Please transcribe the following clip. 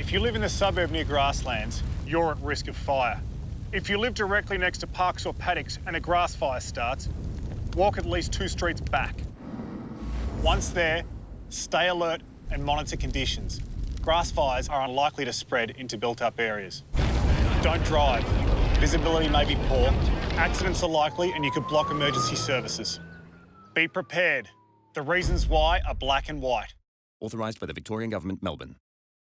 If you live in the suburb near grasslands, you're at risk of fire. If you live directly next to parks or paddocks and a grass fire starts, walk at least two streets back. Once there, stay alert and monitor conditions. Grass fires are unlikely to spread into built-up areas. Don't drive. Visibility may be poor, accidents are likely and you could block emergency services. Be prepared. The reasons why are black and white. Authorised by the Victorian Government, Melbourne.